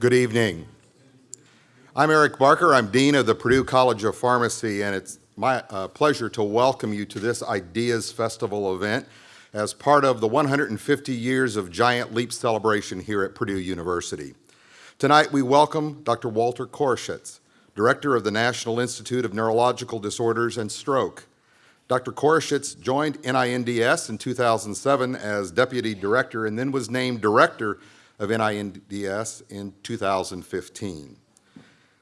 Good evening. I'm Eric Barker. I'm Dean of the Purdue College of Pharmacy, and it's my uh, pleasure to welcome you to this Ideas Festival event as part of the 150 years of Giant Leap celebration here at Purdue University. Tonight, we welcome Dr. Walter Koroshetz, Director of the National Institute of Neurological Disorders and Stroke. Dr. Koroshetz joined NINDS in 2007 as Deputy Director and then was named Director of NINDS in 2015.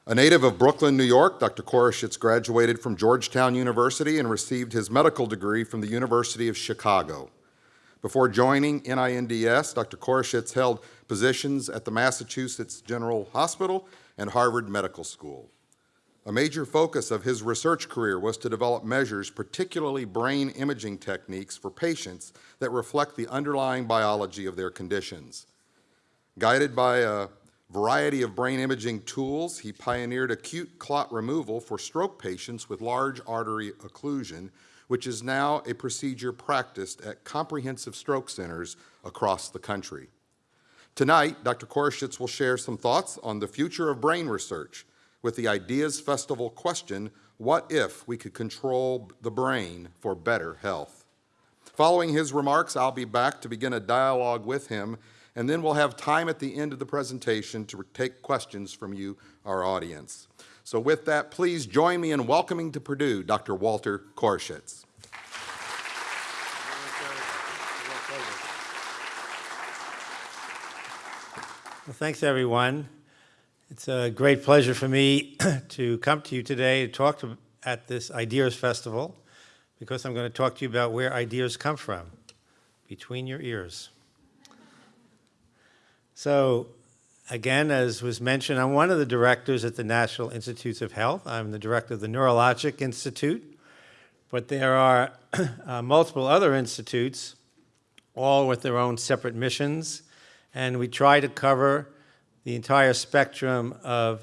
A native of Brooklyn, New York, Dr. Koroshetz graduated from Georgetown University and received his medical degree from the University of Chicago. Before joining NINDS, Dr. Koroshetz held positions at the Massachusetts General Hospital and Harvard Medical School. A major focus of his research career was to develop measures, particularly brain imaging techniques for patients that reflect the underlying biology of their conditions. Guided by a variety of brain imaging tools, he pioneered acute clot removal for stroke patients with large artery occlusion, which is now a procedure practiced at comprehensive stroke centers across the country. Tonight, Dr. Koroshetz will share some thoughts on the future of brain research with the Ideas Festival question, what if we could control the brain for better health? Following his remarks, I'll be back to begin a dialogue with him, and then we'll have time at the end of the presentation to take questions from you, our audience. So with that, please join me in welcoming to Purdue Dr. Walter Koroshetz. Well, thanks, everyone. It's a great pleasure for me to come to you today to talk to, at this Ideas Festival because I'm going to talk to you about where ideas come from, between your ears. So, again, as was mentioned, I'm one of the directors at the National Institutes of Health. I'm the director of the Neurologic Institute, but there are uh, multiple other institutes, all with their own separate missions and we try to cover the entire spectrum of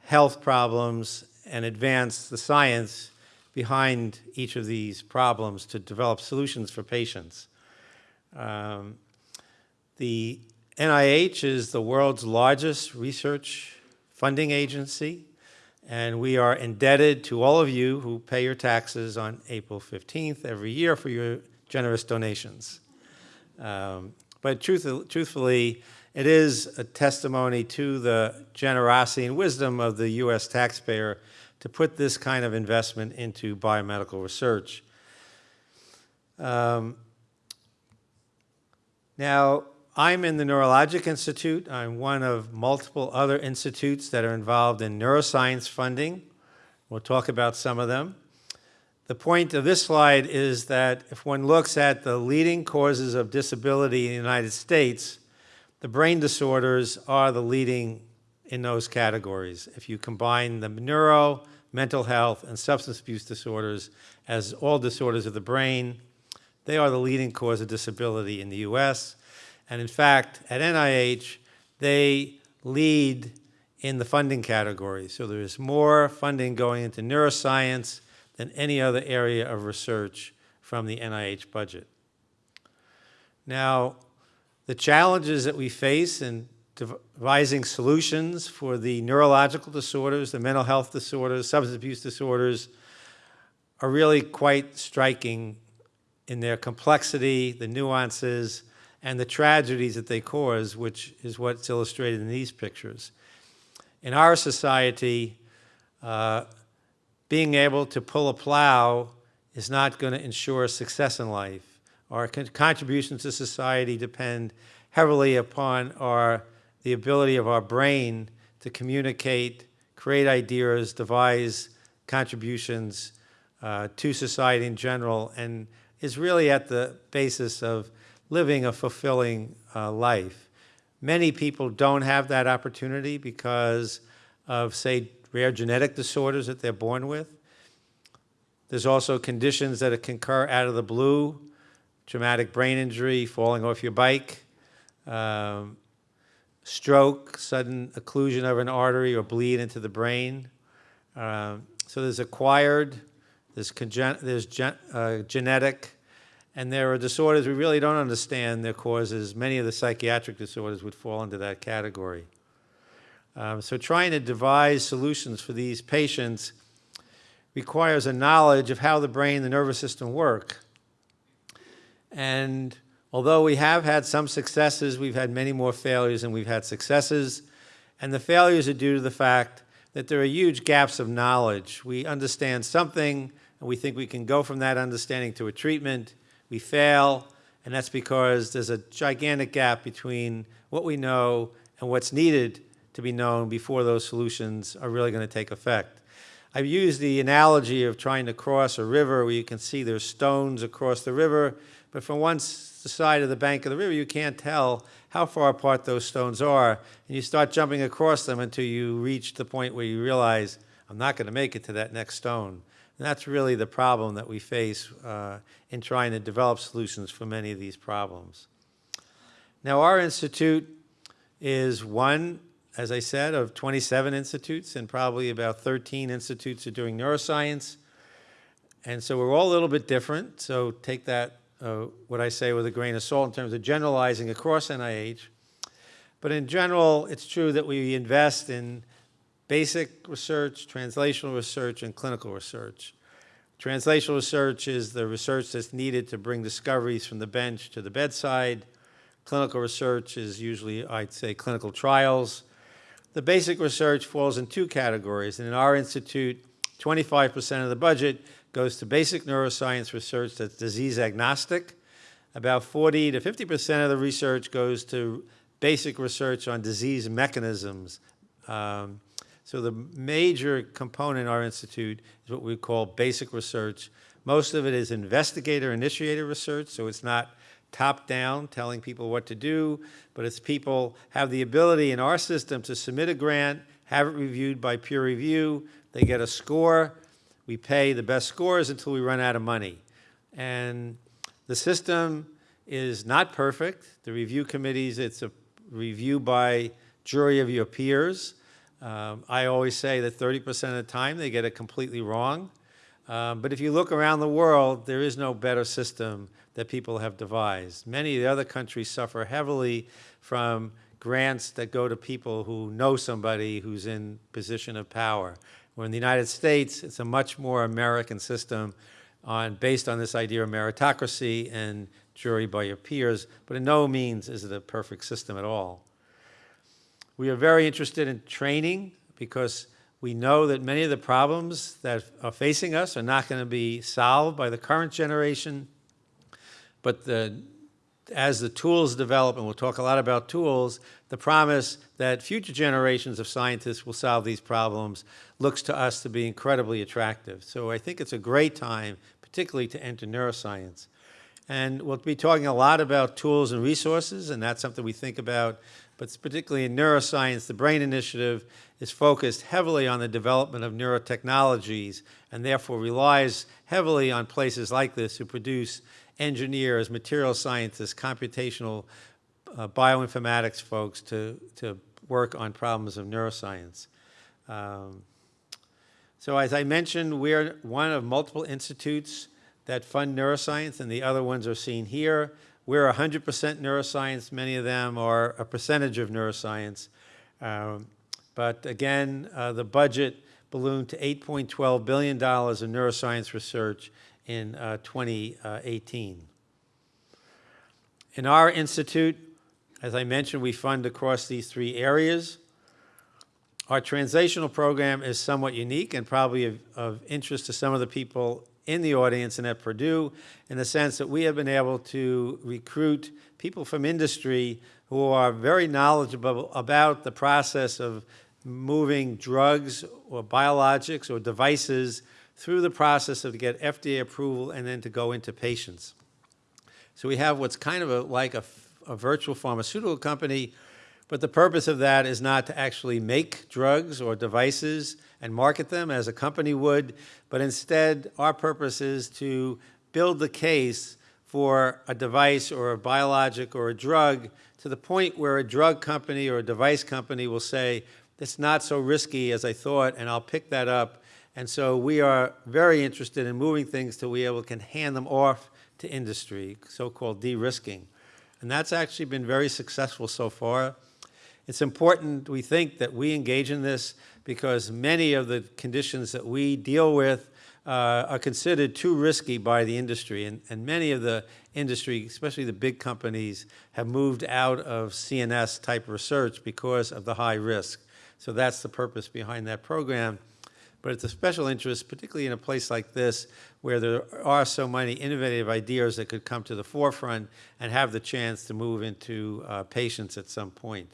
health problems and advance the science behind each of these problems to develop solutions for patients. Um, the NIH is the world's largest research funding agency, and we are indebted to all of you who pay your taxes on April 15th every year for your generous donations. Um, but truth, truthfully, it is a testimony to the generosity and wisdom of the U.S. taxpayer to put this kind of investment into biomedical research. Um, now, I'm in the Neurologic Institute. I'm one of multiple other institutes that are involved in neuroscience funding. We'll talk about some of them. The point of this slide is that if one looks at the leading causes of disability in the United States, the brain disorders are the leading in those categories. If you combine the neuro, mental health, and substance abuse disorders as all disorders of the brain, they are the leading cause of disability in the US. And in fact, at NIH, they lead in the funding category. So there's more funding going into neuroscience, than any other area of research from the NIH budget. Now, the challenges that we face in devising solutions for the neurological disorders, the mental health disorders, substance abuse disorders are really quite striking in their complexity, the nuances, and the tragedies that they cause, which is what's illustrated in these pictures. In our society, uh, being able to pull a plow is not going to ensure success in life. Our contributions to society depend heavily upon our, the ability of our brain to communicate, create ideas, devise contributions uh, to society in general, and is really at the basis of living a fulfilling uh, life. Many people don't have that opportunity because of, say, rare genetic disorders that they're born with. There's also conditions that can occur out of the blue, traumatic brain injury, falling off your bike, um, stroke, sudden occlusion of an artery or bleed into the brain. Um, so there's acquired, there's, there's gen uh, genetic, and there are disorders we really don't understand their causes. Many of the psychiatric disorders would fall into that category. Um, So trying to devise solutions for these patients requires a knowledge of how the brain and the nervous system work. And although we have had some successes, we've had many more failures than we've had successes. And the failures are due to the fact that there are huge gaps of knowledge. We understand something, and we think we can go from that understanding to a treatment. We fail, and that's because there's a gigantic gap between what we know and what's needed to be known before those solutions are really going to take effect. I've used the analogy of trying to cross a river where you can see there's stones across the river, but from one side of the bank of the river, you can't tell how far apart those stones are. And you start jumping across them until you reach the point where you realize, I'm not going to make it to that next stone. And that's really the problem that we face uh, in trying to develop solutions for many of these problems. Now, our institute is one, as I said, of 27 institutes, and probably about 13 institutes are doing neuroscience. And so we're all a little bit different. So take that, uh, what I say, with a grain of salt in terms of generalizing across NIH. But in general, it's true that we invest in basic research, translational research, and clinical research. Translational research is the research that's needed to bring discoveries from the bench to the bedside. Clinical research is usually, I'd say, clinical trials. The basic research falls in two categories. And in our institute, 25% of the budget goes to basic neuroscience research that's disease agnostic. About 40 to 50% of the research goes to basic research on disease mechanisms. Um, so the major component in our institute is what we call basic research. Most of it is investigator-initiated research, so it's not top-down, telling people what to do, but it's people have the ability in our system to submit a grant, have it reviewed by peer review, they get a score, we pay the best scores until we run out of money. And the system is not perfect. The review committees, it's a review by jury of your peers. Um, I always say that 30% of the time they get it completely wrong. Um, but if you look around the world, there is no better system that people have devised. Many of the other countries suffer heavily from grants that go to people who know somebody who's in position of power. Where in the United States, it's a much more American system on, based on this idea of meritocracy and jury by your peers, but in no means is it a perfect system at all. We are very interested in training because we know that many of the problems that are facing us are not going to be solved by the current generation, but the, as the tools develop, and we'll talk a lot about tools, the promise that future generations of scientists will solve these problems looks to us to be incredibly attractive. So I think it's a great time, particularly to enter neuroscience. And we'll be talking a lot about tools and resources, and that's something we think about. But particularly in neuroscience, the BRAIN Initiative is focused heavily on the development of neurotechnologies and therefore relies heavily on places like this who produce engineers, material scientists, computational uh, bioinformatics folks to, to work on problems of neuroscience. Um, so as I mentioned, we're one of multiple institutes that fund neuroscience, and the other ones are seen here. We're 100% neuroscience. Many of them are a percentage of neuroscience. Um, but again, uh, the budget ballooned to $8.12 billion in neuroscience research in uh, 2018. In our institute, as I mentioned, we fund across these three areas. Our translational program is somewhat unique and probably of, of interest to some of the people in the audience and at Purdue in the sense that we have been able to recruit people from industry who are very knowledgeable about the process of moving drugs or biologics or devices through the process of to get FDA approval and then to go into patients. So we have what's kind of a, like a, a virtual pharmaceutical company, but the purpose of that is not to actually make drugs or devices and market them as a company would, but instead our purpose is to build the case for a device or a biologic or a drug to the point where a drug company or a device company will say, it's not so risky as I thought, and I'll pick that up. And so we are very interested in moving things till we able can hand them off to industry, so-called de-risking. And that's actually been very successful so far. It's important, we think, that we engage in this because many of the conditions that we deal with uh, are considered too risky by the industry. And, and many of the industry, especially the big companies, have moved out of CNS type research because of the high risk. So that's the purpose behind that program. But it's a special interest, particularly in a place like this, where there are so many innovative ideas that could come to the forefront and have the chance to move into uh, patients at some point.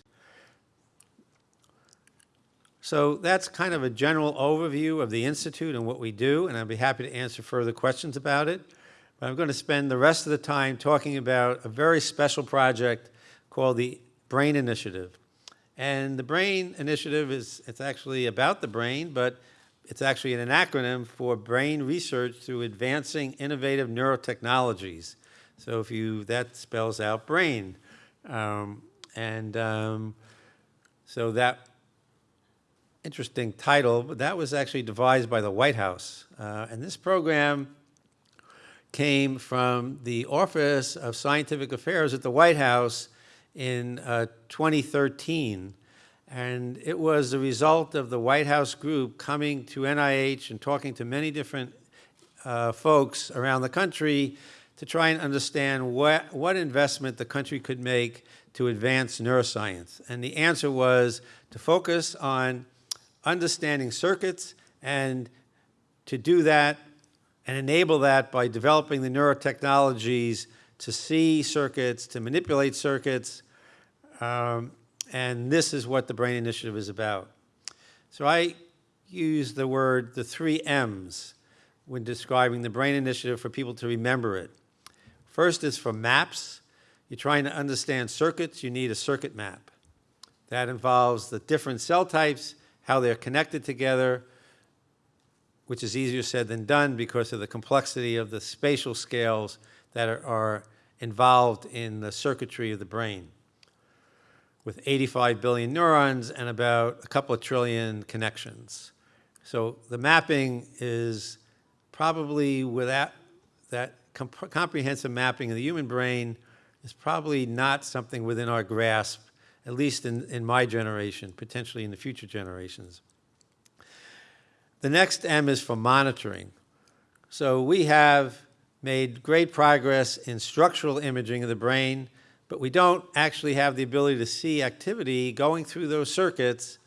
So that's kind of a general overview of the Institute and what we do, and I'd be happy to answer further questions about it. But I'm going to spend the rest of the time talking about a very special project called the BRAIN Initiative. And the BRAIN Initiative is, it's actually about the brain, but it's actually an acronym for Brain Research through Advancing Innovative Neurotechnologies. So if you, that spells out brain. Um, and um, so that interesting title, but that was actually devised by the White House. Uh, and this program came from the Office of Scientific Affairs at the White House in uh, 2013. And it was the result of the White House group coming to NIH and talking to many different uh, folks around the country to try and understand what, what investment the country could make to advance neuroscience. And the answer was to focus on understanding circuits and to do that and enable that by developing the neurotechnologies to see circuits, to manipulate circuits, um, and this is what the BRAIN Initiative is about. So I use the word, the three M's, when describing the BRAIN Initiative for people to remember it. First is for maps. You're trying to understand circuits, you need a circuit map. That involves the different cell types how they're connected together, which is easier said than done because of the complexity of the spatial scales that are, are involved in the circuitry of the brain. With 85 billion neurons and about a couple of trillion connections. So the mapping is probably without that comp comprehensive mapping of the human brain is probably not something within our grasp at least in, in my generation, potentially in the future generations. The next M is for monitoring. So we have made great progress in structural imaging of the brain, but we don't actually have the ability to see activity going through those circuits,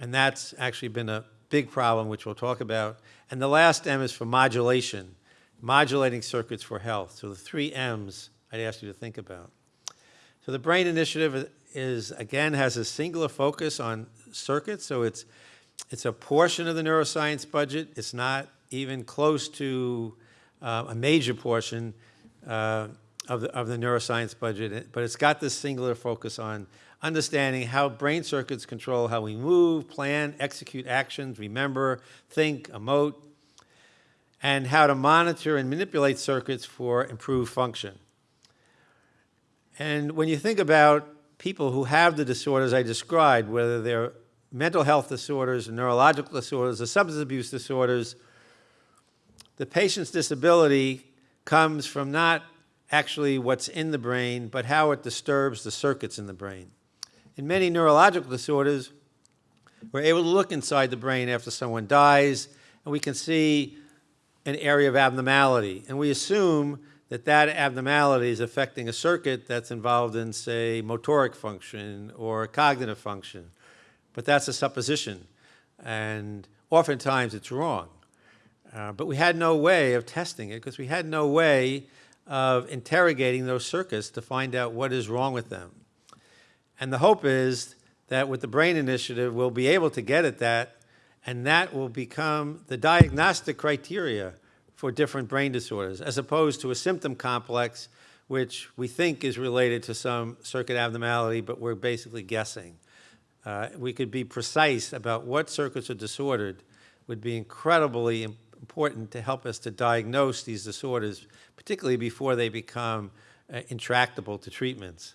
and that's actually been a big problem, which we'll talk about. And the last M is for modulation, modulating circuits for health. So the three M's I'd ask you to think about. So the BRAIN Initiative is, again, has a singular focus on circuits, so it's, it's a portion of the neuroscience budget. It's not even close to uh, a major portion uh, of, the, of the neuroscience budget, but it's got this singular focus on understanding how brain circuits control how we move, plan, execute actions, remember, think, emote, and how to monitor and manipulate circuits for improved function. And when you think about people who have the disorders I described, whether they're mental health disorders, neurological disorders, or substance abuse disorders, the patient's disability comes from not actually what's in the brain, but how it disturbs the circuits in the brain. In many neurological disorders, we're able to look inside the brain after someone dies, and we can see an area of abnormality. And we assume that that abnormality is affecting a circuit that's involved in, say, motoric function or cognitive function. But that's a supposition, and oftentimes it's wrong. Uh, but we had no way of testing it because we had no way of interrogating those circuits to find out what is wrong with them. And the hope is that with the BRAIN Initiative, we'll be able to get at that, and that will become the diagnostic criteria for different brain disorders, as opposed to a symptom complex, which we think is related to some circuit abnormality, but we're basically guessing. Uh, we could be precise about what circuits are disordered would be incredibly important to help us to diagnose these disorders, particularly before they become uh, intractable to treatments.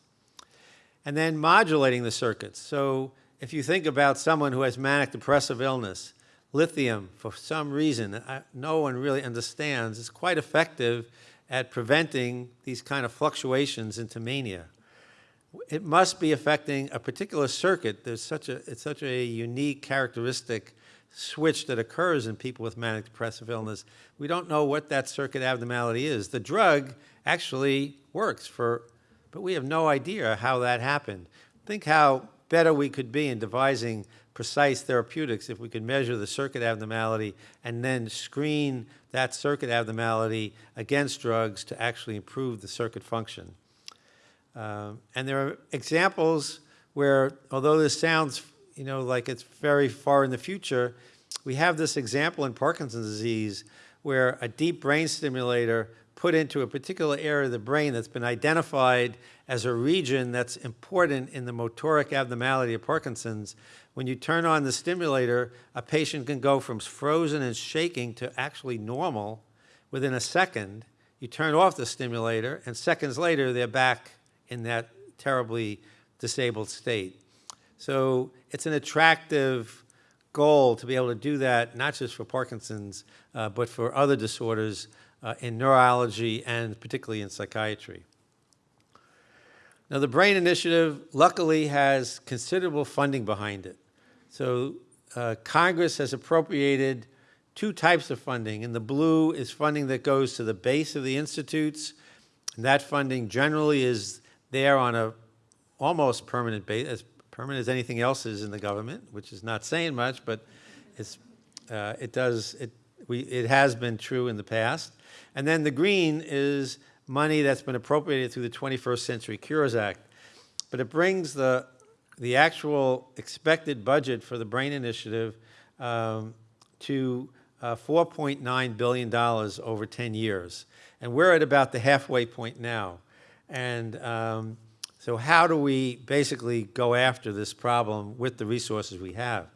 And then modulating the circuits. So if you think about someone who has manic depressive illness, lithium, for some reason, I, no one really understands, is quite effective at preventing these kind of fluctuations into mania. it must be affecting a particular circuit. There's such a, it's such a unique characteristic switch that occurs in people with manic depressive illness. We don't know what that circuit abnormality is. The drug actually works for, but we have no idea how that happened. Think how better we could be in devising precise therapeutics if we could measure the circuit abnormality and then screen that circuit abnormality against drugs to actually improve the circuit function. Um, and there are examples where, although this sounds, you know, like it's very far in the future, we have this example in Parkinson's disease where a deep brain stimulator put into a particular area of the brain that's been identified as a region that's important in the motoric abnormality of Parkinson's. When you turn on the stimulator, a patient can go from frozen and shaking to actually normal within a second. You turn off the stimulator, and seconds later, they're back in that terribly disabled state. So it's an attractive goal to be able to do that, not just for Parkinson's, uh, but for other disorders uh, in neurology and particularly in psychiatry. Now, the BRAIN Initiative luckily has considerable funding behind it. So uh, Congress has appropriated two types of funding. In the blue is funding that goes to the base of the institutes. And that funding generally is there on a almost permanent base, as permanent as anything else is in the government, which is not saying much, but it's, uh, it does, it, we, it has been true in the past. And then the green is money that's been appropriated through the 21st Century Cures Act. But it brings the, the actual expected budget for the BRAIN Initiative um, to uh, $4.9 billion over 10 years. And we're at about the halfway point now. And um, so how do we basically go after this problem with the resources we have?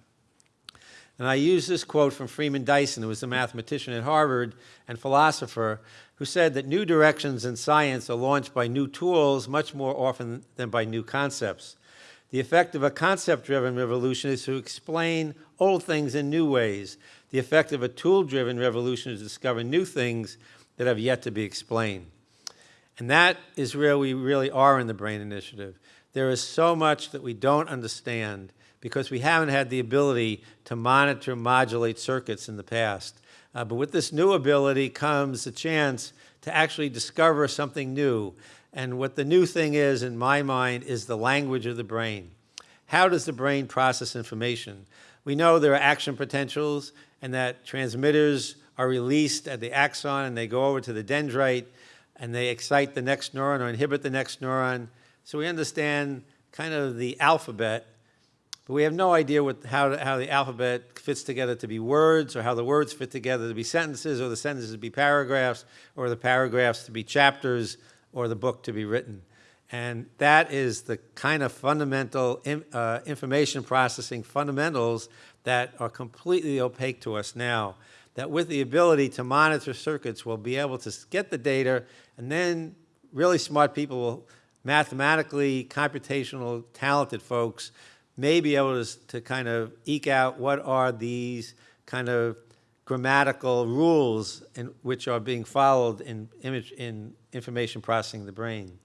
And I use this quote from Freeman Dyson, who was a mathematician at Harvard and philosopher, who said that new directions in science are launched by new tools much more often than by new concepts. The effect of a concept-driven revolution is to explain old things in new ways. The effect of a tool-driven revolution is to discover new things that have yet to be explained. And that is where we really are in the BRAIN Initiative. There is so much that we don't understand because we haven't had the ability to monitor, modulate circuits in the past. Uh, but with this new ability comes a chance to actually discover something new. And what the new thing is, in my mind, is the language of the brain. How does the brain process information? We know there are action potentials and that transmitters are released at the axon and they go over to the dendrite and they excite the next neuron or inhibit the next neuron. So we understand kind of the alphabet, but we have no idea what, how, how the alphabet fits together to be words or how the words fit together to be sentences or the sentences to be paragraphs or the paragraphs to be chapters or the book to be written. And that is the kind of fundamental uh, information processing fundamentals that are completely opaque to us now that with the ability to monitor circuits, we'll be able to get the data, and then really smart people will mathematically, computational, talented folks may be able to, to kind of eke out what are these kind of grammatical rules in, which are being followed in, image, in information processing the brain.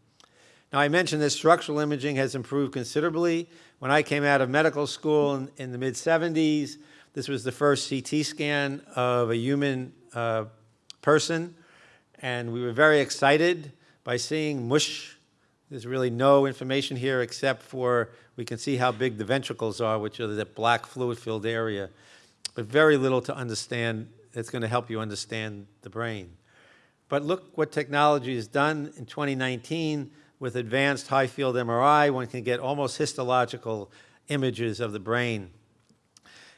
Now, I mentioned that structural imaging has improved considerably. When I came out of medical school in, in the mid-70s, this was the first CT scan of a human uh, person, and we were very excited by seeing mush. There's really no information here except for we can see how big the ventricles are, which are that black fluid-filled area, but very little to understand that's going to help you understand the brain. But look what technology has done in 2019 with advanced high-field MRI. One can get almost histological images of the brain.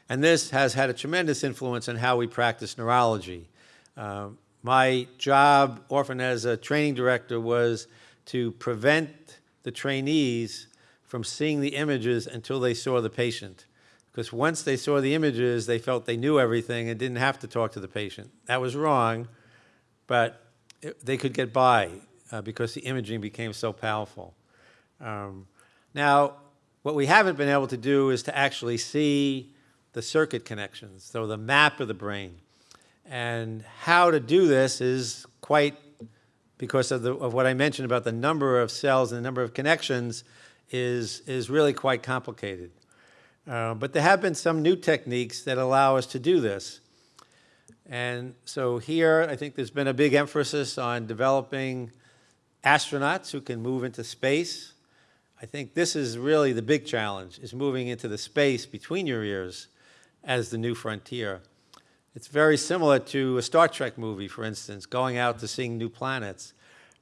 And this has had a tremendous influence on how we practice neurology. Uh, my job, often as a training director, was to prevent the trainees from seeing the images until they saw the patient. Because once they saw the images, they felt they knew everything and didn't have to talk to the patient. That was wrong, but it, they could get by uh, because the imaging became so powerful. Um, now, what we haven't been able to do is to actually see the circuit connections, so the map of the brain. And how to do this is quite, because of, the, of what I mentioned about the number of cells and the number of connections, is, is really quite complicated. Uh, but there have been some new techniques that allow us to do this. And so here, I think there's been a big emphasis on developing astronauts who can move into space. I think this is really the big challenge, is moving into the space between your ears as the new frontier. It's very similar to a Star Trek movie, for instance, going out to seeing new planets.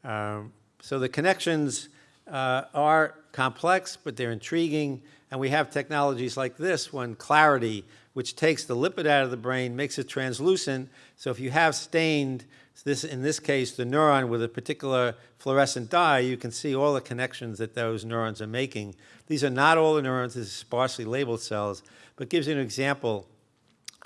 Um, so the connections uh, are complex, but they're intriguing, and we have technologies like this one, Clarity, which takes the lipid out of the brain, makes it translucent, so if you have stained, this, in this case, the neuron with a particular fluorescent dye, you can see all the connections that those neurons are making. These are not all the neurons, this is sparsely labeled cells, but gives you an example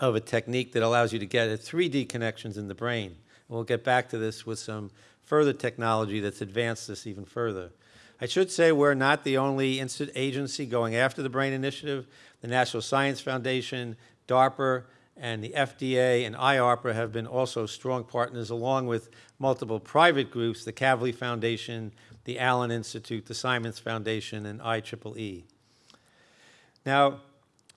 of a technique that allows you to get 3D connections in the brain. We'll get back to this with some further technology that's advanced this even further. I should say we're not the only agency going after the BRAIN Initiative. The National Science Foundation, DARPA, and the FDA and IARPA have been also strong partners, along with multiple private groups, the Kavli Foundation, the Allen Institute, the Simons Foundation, and IEEE. Now,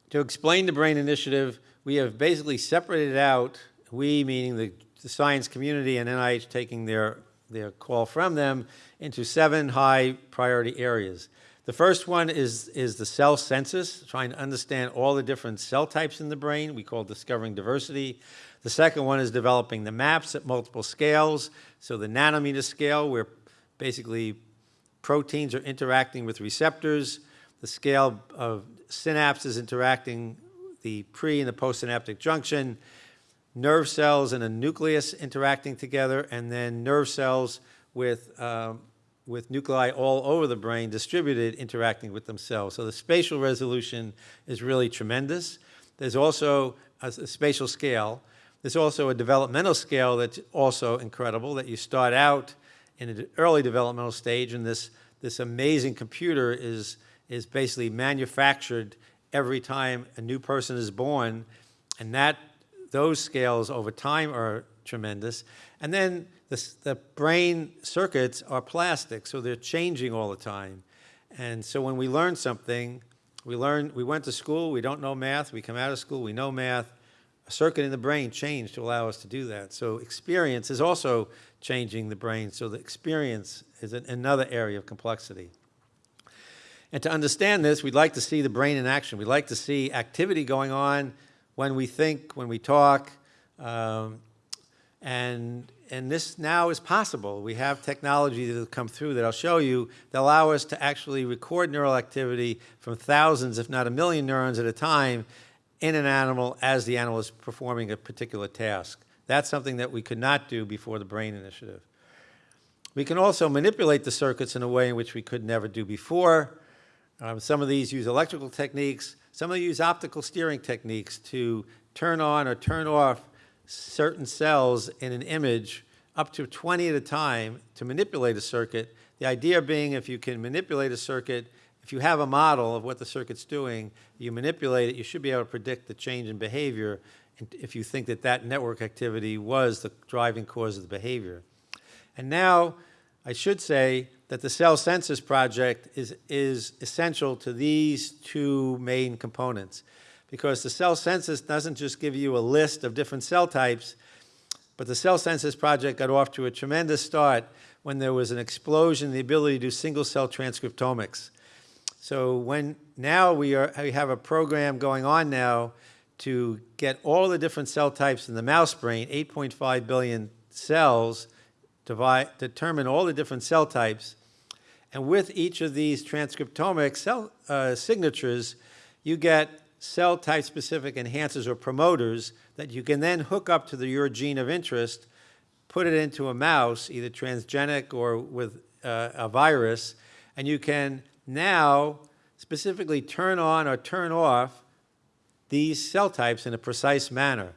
to explain the BRAIN Initiative, we have basically separated out, we meaning the, the science community and NIH taking their, their call from them, into seven high priority areas. The first one is, is the cell census, trying to understand all the different cell types in the brain. We call discovering diversity. The second one is developing the maps at multiple scales. So the nanometer scale, where basically proteins are interacting with receptors. The scale of synapses interacting the pre and the postsynaptic junction, nerve cells and a nucleus interacting together, and then nerve cells with, um, with nuclei all over the brain distributed interacting with themselves. So the spatial resolution is really tremendous. There's also a, a spatial scale. There's also a developmental scale that's also incredible, that you start out in an early developmental stage, and this, this amazing computer is, is basically manufactured every time a new person is born, and that, those scales over time are tremendous. And then the, the brain circuits are plastic, so they're changing all the time. And so when we learn something, we learn, we went to school, we don't know math, we come out of school, we know math, a circuit in the brain changed to allow us to do that. So experience is also changing the brain, so the experience is an, another area of complexity. And to understand this, we'd like to see the brain in action. We'd like to see activity going on when we think, when we talk, um, and, and this now is possible. We have technology that will come through that I'll show you that allow us to actually record neural activity from thousands, if not a million neurons at a time in an animal as the animal is performing a particular task. That's something that we could not do before the BRAIN Initiative. We can also manipulate the circuits in a way in which we could never do before. Um, some of these use electrical techniques. Some of them use optical steering techniques to turn on or turn off certain cells in an image up to 20 at a time to manipulate a circuit. The idea being if you can manipulate a circuit, if you have a model of what the circuit's doing, you manipulate it, you should be able to predict the change in behavior if you think that that network activity was the driving cause of the behavior. And now, I should say that the cell census project is, is essential to these two main components because the cell census doesn't just give you a list of different cell types, but the cell census project got off to a tremendous start when there was an explosion in the ability to do single cell transcriptomics. So when now we, are, we have a program going on now to get all the different cell types in the mouse brain, 8.5 billion cells, divide, determine all the different cell types, and with each of these transcriptomic cell uh, signatures, you get cell type specific enhancers or promoters that you can then hook up to the, your gene of interest, put it into a mouse, either transgenic or with uh, a virus, and you can now specifically turn on or turn off these cell types in a precise manner.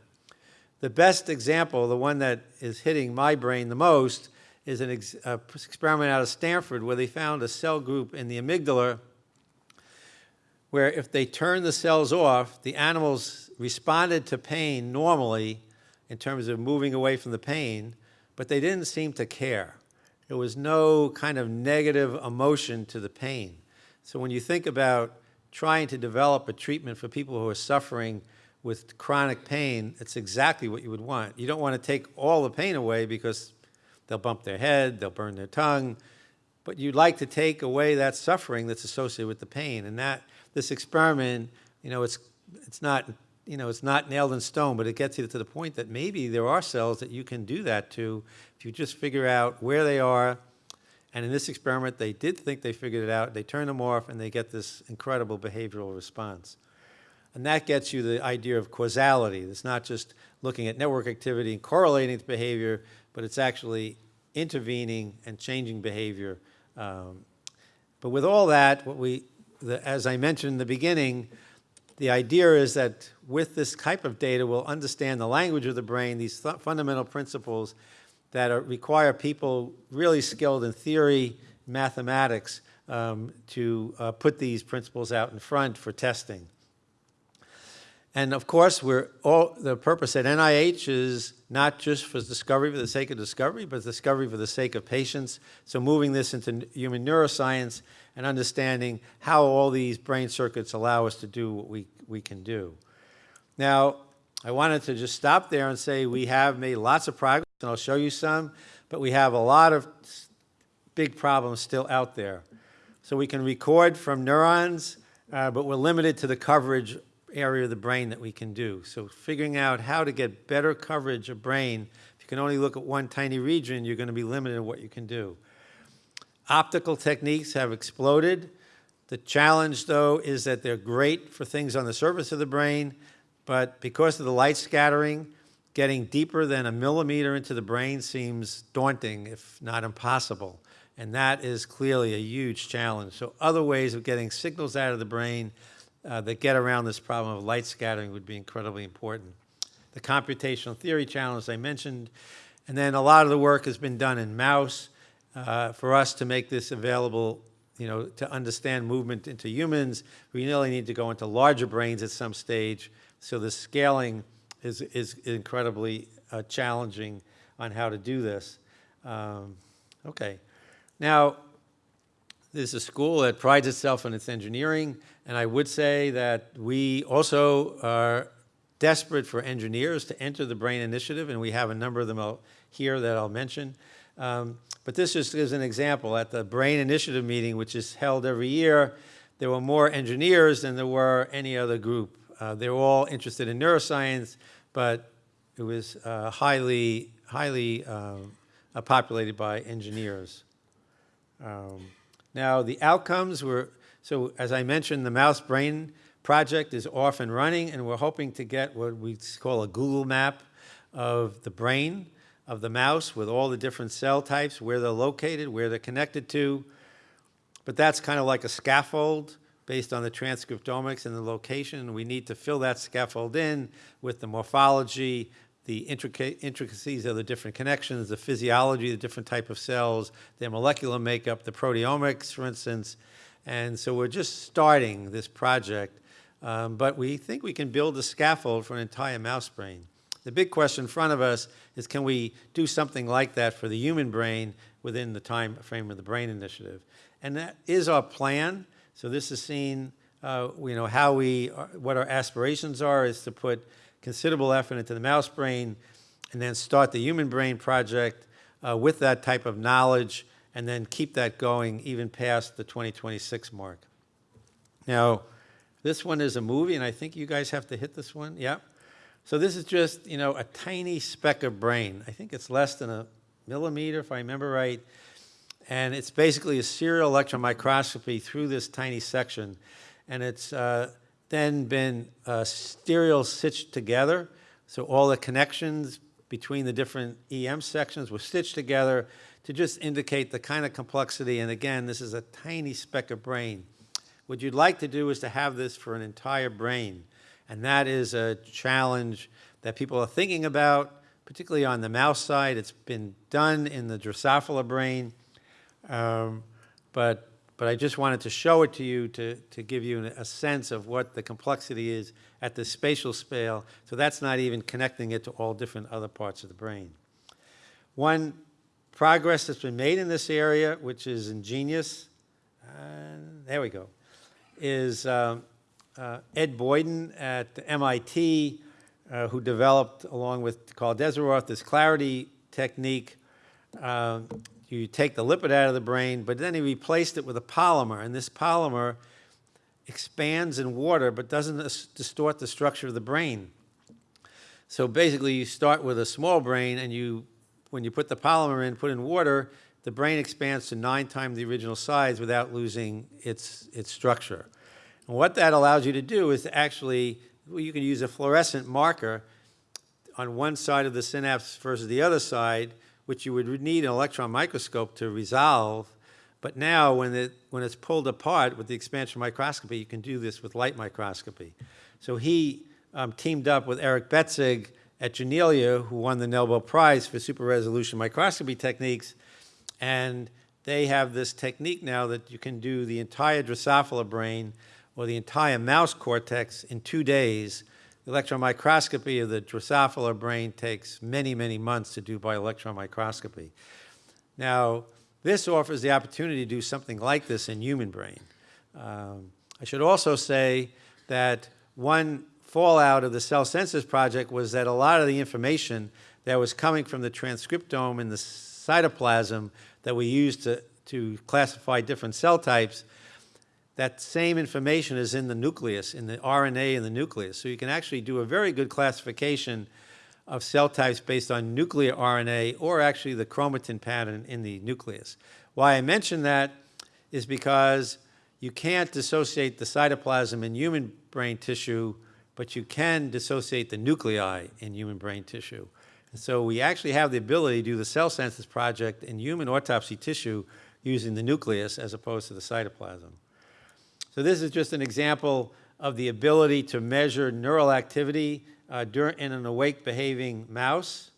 The best example, the one that is hitting my brain the most, is an ex experiment out of Stanford where they found a cell group in the amygdala where if they turned the cells off, the animals responded to pain normally in terms of moving away from the pain, but they didn't seem to care. There was no kind of negative emotion to the pain. So when you think about trying to develop a treatment for people who are suffering with chronic pain, it's exactly what you would want. You don't want to take all the pain away because they'll bump their head, they'll burn their tongue, but you'd like to take away that suffering that's associated with the pain. And that this experiment, you know, it's it's not you know it's not nailed in stone, but it gets you to the point that maybe there are cells that you can do that to if you just figure out where they are. And in this experiment, they did think they figured it out. They turn them off, and they get this incredible behavioral response. And that gets you the idea of causality. It's not just looking at network activity and correlating to behavior, but it's actually intervening and changing behavior. Um, but with all that, what we, the, as I mentioned in the beginning, the idea is that with this type of data, we'll understand the language of the brain, these th fundamental principles that are, require people really skilled in theory, mathematics, um, to uh, put these principles out in front for testing. And of course, we're all, the purpose at NIH is not just for discovery for the sake of discovery, but discovery for the sake of patients. So moving this into human neuroscience and understanding how all these brain circuits allow us to do what we, we can do. Now, I wanted to just stop there and say we have made lots of progress, and I'll show you some, but we have a lot of big problems still out there. So we can record from neurons, uh, but we're limited to the coverage area of the brain that we can do. So figuring out how to get better coverage of brain, if you can only look at one tiny region, you're going to be limited in what you can do. Optical techniques have exploded. The challenge, though, is that they're great for things on the surface of the brain, but because of the light scattering, getting deeper than a millimeter into the brain seems daunting, if not impossible. And that is clearly a huge challenge. So other ways of getting signals out of the brain uh, that get around this problem of light scattering would be incredibly important. The computational theory challenge I mentioned, and then a lot of the work has been done in mouse uh, for us to make this available, you know, to understand movement into humans. We really need to go into larger brains at some stage, so the scaling is, is incredibly uh, challenging on how to do this. Um, okay. Now, there's a school that prides itself on its engineering, and I would say that we also are desperate for engineers to enter the BRAIN initiative, and we have a number of them here that I'll mention. Um, but this just is an example. At the BRAIN initiative meeting, which is held every year, there were more engineers than there were any other group. Uh, they were all interested in neuroscience, but it was uh, highly, highly uh, populated by engineers. Um, now, the outcomes were, so as I mentioned, the mouse brain project is off and running, and we're hoping to get what we call a Google map of the brain of the mouse with all the different cell types, where they're located, where they're connected to. But that's kind of like a scaffold based on the transcriptomics and the location. We need to fill that scaffold in with the morphology, the intricacies of the different connections, the physiology, the different type of cells, their molecular makeup, the proteomics, for instance. And so we're just starting this project, um, but we think we can build a scaffold for an entire mouse brain. The big question in front of us is can we do something like that for the human brain within the time frame of the BRAIN Initiative? And that is our plan. So this is seen, uh, you know, how we, what our aspirations are is to put considerable effort into the mouse brain and then start the human brain project uh, with that type of knowledge and then keep that going even past the 2026 mark. Now, this one is a movie, and I think you guys have to hit this one. Yep. So this is just, you know, a tiny speck of brain. I think it's less than a millimeter, if I remember right. And it's basically a serial electron microscopy through this tiny section. And it's uh, then been uh, stitched together. So all the connections between the different EM sections were stitched together to just indicate the kind of complexity. And again, this is a tiny speck of brain. What you'd like to do is to have this for an entire brain. And that is a challenge that people are thinking about, particularly on the mouse side. It's been done in the Drosophila brain. Um, but but I just wanted to show it to you to, to give you a sense of what the complexity is at the spatial scale. So that's not even connecting it to all different other parts of the brain. One progress that's been made in this area, which is ingenious, and there we go, is um, uh, Ed Boyden at MIT, uh, who developed, along with Karl Deisseroth, this clarity technique. Um, You take the lipid out of the brain, but then he replaced it with a polymer, and this polymer expands in water but doesn't distort the structure of the brain. So basically, you start with a small brain, and you, when you put the polymer in, put in water, the brain expands to nine times the original size without losing its, its structure. And what that allows you to do is to actually, well, you can use a fluorescent marker on one side of the synapse versus the other side, which you would need an electron microscope to resolve. But now, when, it, when it's pulled apart with the expansion microscopy, you can do this with light microscopy. So he um, teamed up with Eric Betzig at Janelia, who won the Nobel Prize for super resolution microscopy techniques. And they have this technique now that you can do the entire Drosophila brain or the entire mouse cortex in two days. The electron microscopy of the Drosophila brain takes many, many months to do by electron microscopy. Now, this offers the opportunity to do something like this in human brain. Um, I should also say that one fallout of the cell census project was that a lot of the information that was coming from the transcriptome in the cytoplasm that we used to, to classify different cell types, that same information is in the nucleus, in the RNA in the nucleus. So you can actually do a very good classification of cell types based on nuclear RNA or actually the chromatin pattern in the nucleus. Why I mention that is because you can't dissociate the cytoplasm in human brain tissue, but you can dissociate the nuclei in human brain tissue. And so we actually have the ability to do the cell census project in human autopsy tissue using the nucleus as opposed to the cytoplasm. So this is just an example of the ability to measure neural activity uh, in an awake behaving mouse.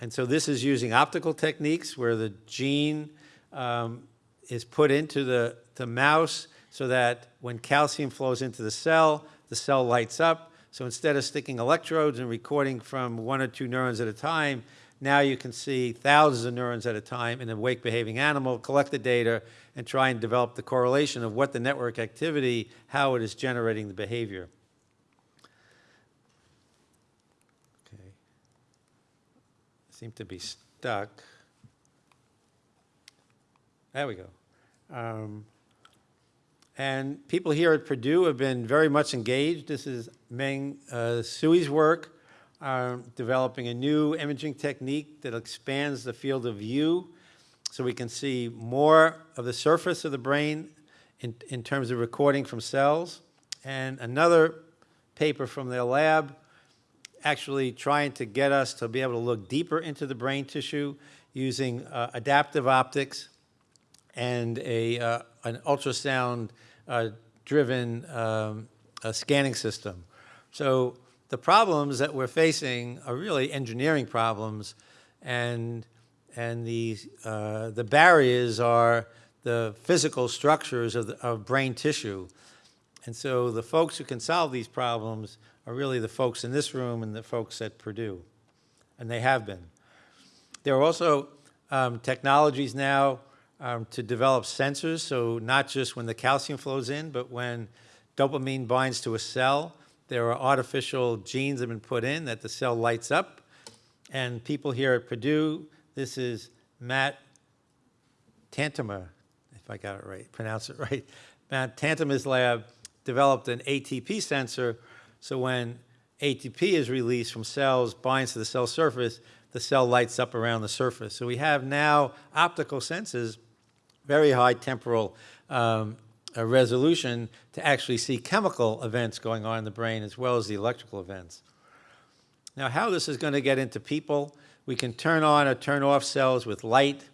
And so this is using optical techniques where the gene um, is put into the, the mouse so that when calcium flows into the cell, the cell lights up. So instead of sticking electrodes and recording from one or two neurons at a time, now you can see thousands of neurons at a time in a awake behaving animal, collect the data, and try and develop the correlation of what the network activity, how it is generating the behavior. Okay. Seem to be stuck. There we go. Um, and people here at Purdue have been very much engaged. This is Meng uh, Cui's work, um, developing a new imaging technique that expands the field of view so we can see more of the surface of the brain in, in terms of recording from cells. And another paper from their lab actually trying to get us to be able to look deeper into the brain tissue using uh, adaptive optics and a, uh, an ultrasound uh, driven um, uh, scanning system. So the problems that we're facing are really engineering problems, and, and the, uh, the barriers are the physical structures of, the, of brain tissue. And so the folks who can solve these problems are really the folks in this room and the folks at Purdue, and they have been. There are also um, technologies now um, to develop sensors, so not just when the calcium flows in, but when dopamine binds to a cell, there are artificial genes that have been put in that the cell lights up. And people here at Purdue, this is Matt Tantama, if I got it right, pronounce it right. Matt Tantama's lab developed an ATP sensor, so when ATP is released from cells, binds to the cell surface, the cell lights up around the surface. So we have now optical senses, very high temporal um, uh, resolution to actually see chemical events going on in the brain as well as the electrical events. Now, how this is going to get into people, we can turn on or turn off cells with light.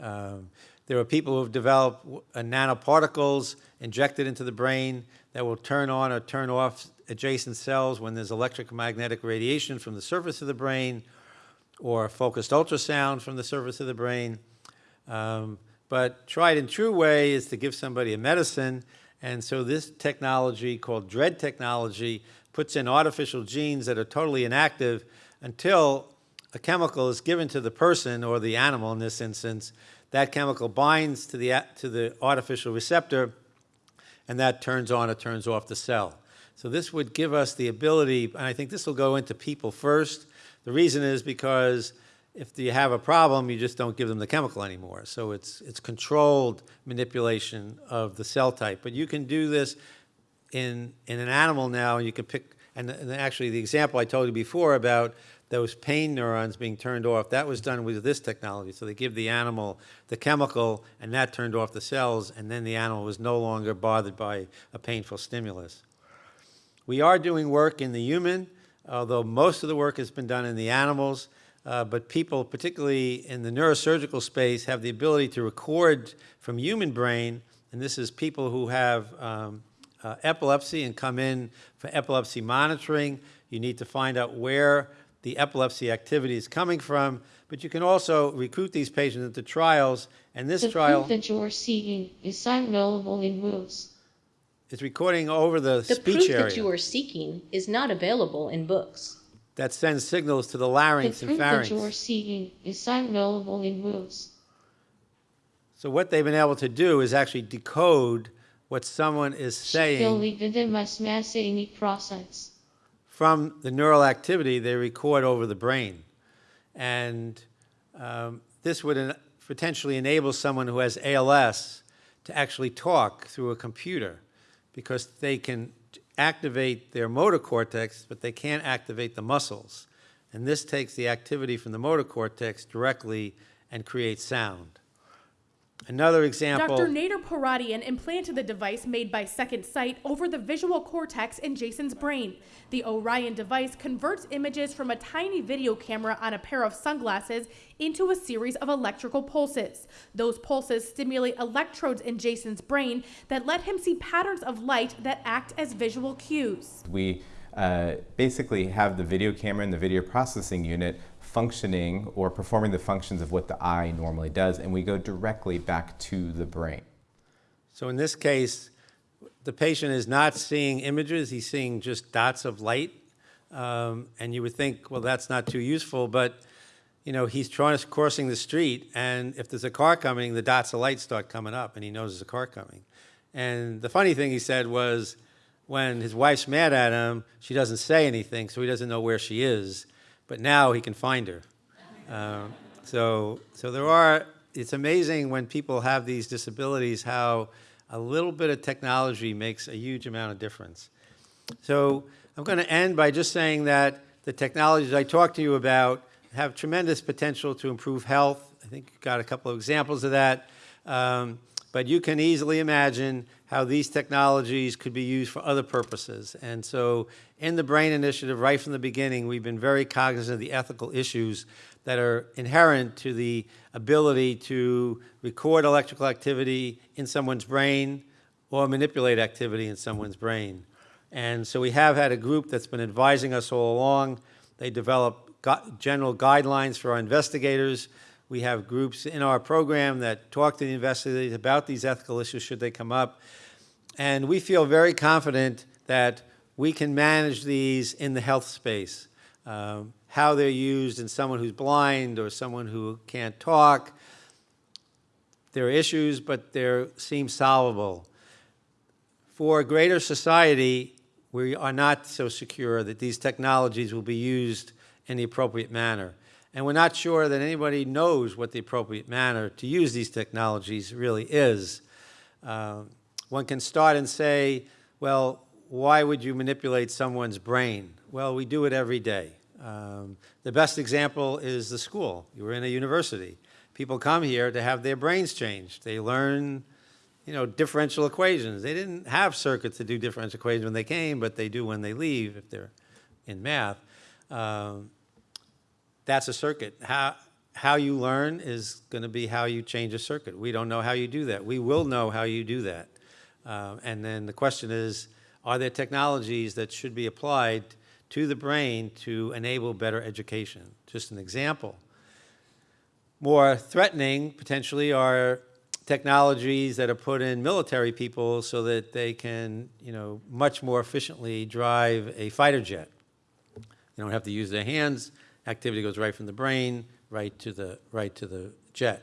Um, there are people who have developed uh, nanoparticles injected into the brain that will turn on or turn off adjacent cells when there's electromagnetic radiation from the surface of the brain or focused ultrasound from the surface of the brain. Um, but tried and true way is to give somebody a medicine. And so this technology called DREADD technology puts in artificial genes that are totally inactive until a chemical is given to the person or the animal in this instance That chemical binds to the, to the artificial receptor, and that turns on or turns off the cell. So this would give us the ability, and I think this will go into people first. The reason is because if you have a problem, you just don't give them the chemical anymore. So it's, it's controlled manipulation of the cell type. But you can do this in, in an animal now, and you can pick, and, and actually the example I told you before about those pain neurons being turned off, that was done with this technology. So they give the animal the chemical, and that turned off the cells, and then the animal was no longer bothered by a painful stimulus. We are doing work in the human, although most of the work has been done in the animals. Uh, but people, particularly in the neurosurgical space, have the ability to record from human brain, and this is people who have um, uh, epilepsy and come in for epilepsy monitoring. You need to find out where the epilepsy activity is coming from, but you can also recruit these patients into trials, and this The trial proof that you are seeking is available in books. is recording over the, The speech proof that you are seeking is not available in books. That sends signals to the The larynx and proof pharynx. that you are seeing is available in books. So what they've been able to do is actually decode what someone is saying Shikili Vidimas Masini process. from the neural activity they record over the brain. And um, this would en- potentially enable someone who has ALS to actually talk through a computer because they can activate their motor cortex, but they can't activate the muscles. And this takes the activity from the motor cortex directly and creates sound. Another example. Dr. Nader Pouratian implanted the device made by Second Sight over the visual cortex in Jason's brain. The Orion device converts images from a tiny video camera on a pair of sunglasses into a series of electrical pulses. Those pulses stimulate electrodes in Jason's brain that let him see patterns of light that act as visual cues. We uh, basically have the video camera and the video processing unit functioning or performing the functions of what the eye normally does, and we go directly back to the brain. So in this case, the patient is not seeing images, he's seeing just dots of light. Um, and you would think, well, that's not too useful, but you know, he's trying crossing the street, and if there's a car coming, the dots of light start coming up, and he knows there's a car coming. And the funny thing he said was, when his wife's mad at him, she doesn't say anything, so he doesn't know where she is. But now he can find her. Um, so, so there are. It's amazing when people have these disabilities how a little bit of technology makes a huge amount of difference. So I'm going to end by just saying that the technologies I talked to you about have tremendous potential to improve health. I think you've got a couple of examples of that. Um, but you can easily imagine how these technologies could be used for other purposes. And so in the BRAIN Initiative, right from the beginning, we've been very cognizant of the ethical issues that are inherent to the ability to record electrical activity in someone's brain or manipulate activity in someone's brain. And so we have had a group that's been advising us all along. They develop general guidelines for our investigators. We have groups in our program that talk to the investigators about these ethical issues should they come up. And we feel very confident that we can manage these in the health space. Um, how they're used in someone who's blind or someone who can't talk. There are issues, but they seem solvable. For a greater society, we are not so secure that these technologies will be used in the appropriate manner. And we're not sure that anybody knows what the appropriate manner to use these technologies really is. Uh, one can start and say, well, why would you manipulate someone's brain? Well, we do it every day. Um, the best example is the school. You were in a university. People come here to have their brains changed. They learn, you know, differential equations. They didn't have circuits to do differential equations when they came, but they do when they leave if they're in math. Um, that's a circuit. How, how you learn is going to be how you change a circuit. We don't know how you do that. We will know how you do that. Uh, and then the question is, are there technologies that should be applied to the brain to enable better education? Just an example. More threatening, potentially, are technologies that are put in military people so that they can, you know, much more efficiently drive a fighter jet. They don't have to use their hands. Activity goes right from the brain right to the right to the jet.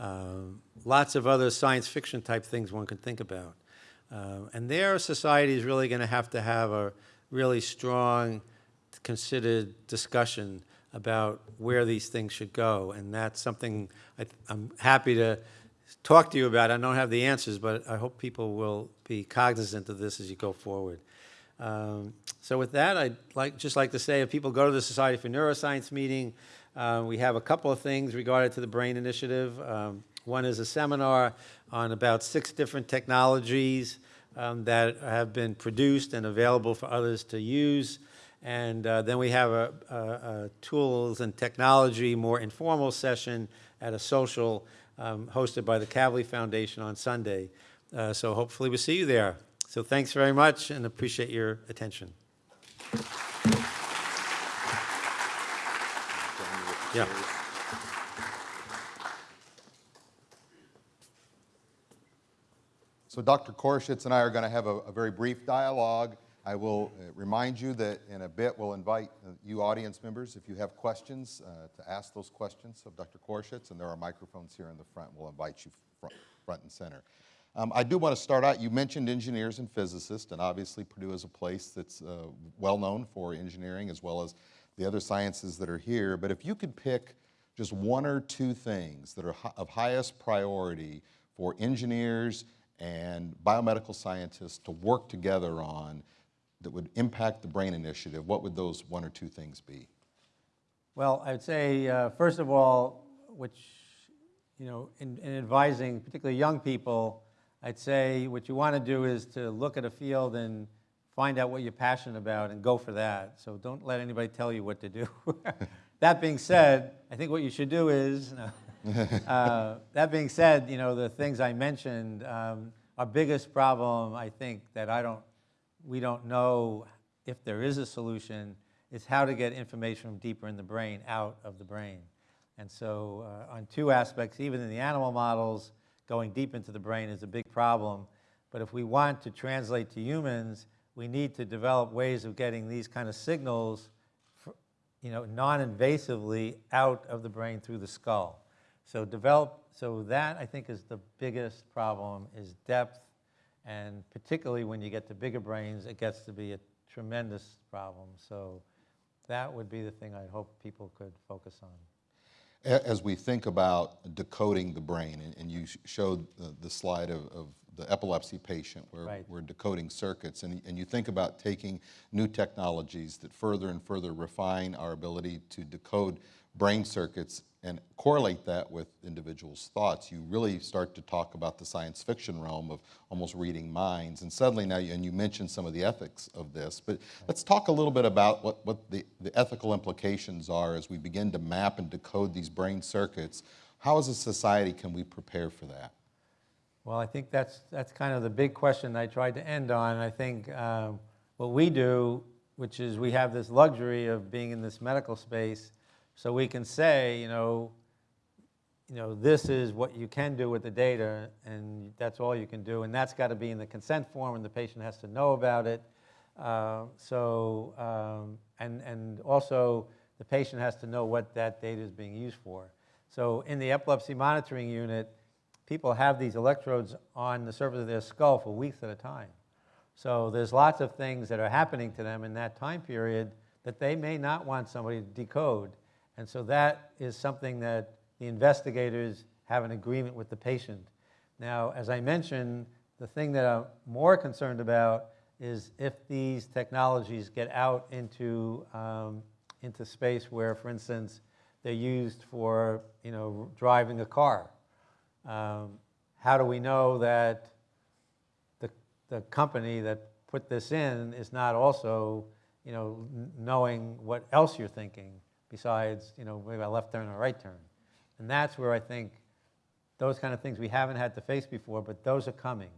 um, lots of other science fiction type things one can think about. Um, and there, society is really going to have to have a really strong, considered discussion about where these things should go. And that's something I, I'm happy to talk to you about. I don't have the answers, but I hope people will be cognizant of this as you go forward. Um, so with that, I'd like, just like to say, if people go to the Society for Neuroscience meeting, uh, we have a couple of things regarding to the BRAIN Initiative. Um, one is a seminar on about six different technologies um, that have been produced and available for others to use. And uh, then we have a, a, a tools and technology, more informal session at a social um, hosted by the Kavli Foundation on Sunday. Uh, so hopefully we'll see you there. So thanks very much and appreciate your attention. Yeah. So Dr. Koroshetz and I are going to have a, a very brief dialogue. I will uh, remind you that in a bit we'll invite uh, you audience members, if you have questions, uh, to ask those questions of Dr. Koroshetz, and there are microphones here in the front. We'll invite you front, front and center. Um, I do want to start out, you mentioned engineers and physicists, and obviously Purdue is a place that's uh, well known for engineering as well as the other sciences that are here. But if you could pick just one or two things that are of highest priority for engineers and biomedical scientists to work together on that would impact the BRAIN initiative, what would those one or two things be? Well, I'd say, uh, first of all, which, you know, in, in advising particularly young people, I'd say what you want to do is to look at a field and find out what you're passionate about and go for that. So don't let anybody tell you what to do. that being said, I think what you should do is, uh, that being said, you know, the things I mentioned, um, our biggest problem, I think, that I don't, we don't know if there is a solution, is how to get information from deeper in the brain out of the brain. And so uh, on two aspects, even in the animal models, going deep into the brain is a big problem. But if we want to translate to humans, we need to develop ways of getting these kind of signals, fr- you know, non-invasively out of the brain through the skull. So develop, so that I think is the biggest problem is depth. And particularly when you get to bigger brains, it gets to be a tremendous problem. So that would be the thing I hope people could focus on. As we think about decoding the brain, and- and you showed the- the slide of, of the epilepsy patient where Right. we're decoding circuits, and, and you think about taking new technologies that further and further refine our ability to decode brain circuits and correlate that with individuals' thoughts, you really start to talk about the science fiction realm of almost reading minds. And suddenly now, you- and you mentioned some of the ethics of this, but let's talk a little bit about what, what the, the ethical implications are as we begin to map and decode these brain circuits. How as a society can we prepare for that? Well, I think that's, that's kind of the big question I tried to end on. I think um, what we do, which is we have this luxury of being in this medical space, so we can say, you know, you know, this is what you can do with the data, and that's all you can do, and that's got to be in the consent form, and the patient has to know about it. Uh, so, um, and, and also the patient has to know what that data is being used for. So in the epilepsy monitoring unit, people have these electrodes on the surface of their skull for weeks at a time. So there's lots of things that are happening to them in that time period that they may not want somebody to decode. And so that is something that the investigators have an agreement with the patient. Now, as I mentioned, the thing that I'm more concerned about is if these technologies get out into, um, into space where, for instance, they're used for you know, driving a car. Um, how do we know that the, the company that put this in is not also, you know, knowing what else you're thinking besides, you know, maybe a left turn or a right turn? And that's where I think those kind of things we haven't had to face before, but those are coming.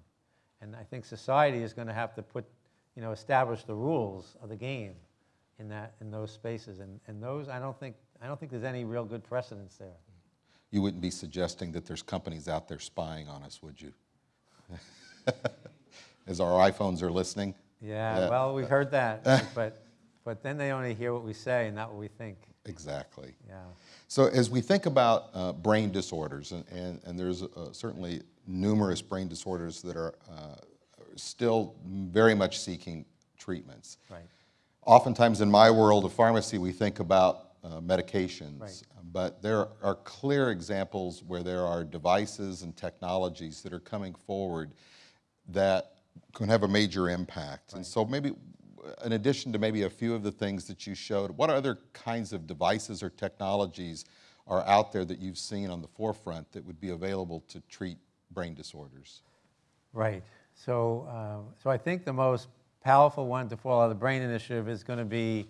And I think society is going to have to put, you know, establish the rules of the game in that, in those spaces. And, and those, I don't think, I don't think there's any real good precedence there. You wouldn't be suggesting that there's companies out there spying on us, would you? As our iPhones are listening? Yeah, Yeah. well, we've heard that, but, but then they only hear what we say and not what we think. Exactly. Yeah. So as we think about uh, brain disorders, and, and, and there's uh, certainly numerous brain disorders that are uh, still very much seeking treatments. Right. Oftentimes in my world of pharmacy, we think about uh, medications, Right. but there are clear examples where there are devices and technologies that are coming forward that can have a major impact. Right. And so maybe, in addition to maybe a few of the things that you showed, what other kinds of devices or technologies are out there that you've seen on the forefront that would be available to treat brain disorders? Right. So, uh, so I think the most powerful one to follow the Brain Initiative is going to be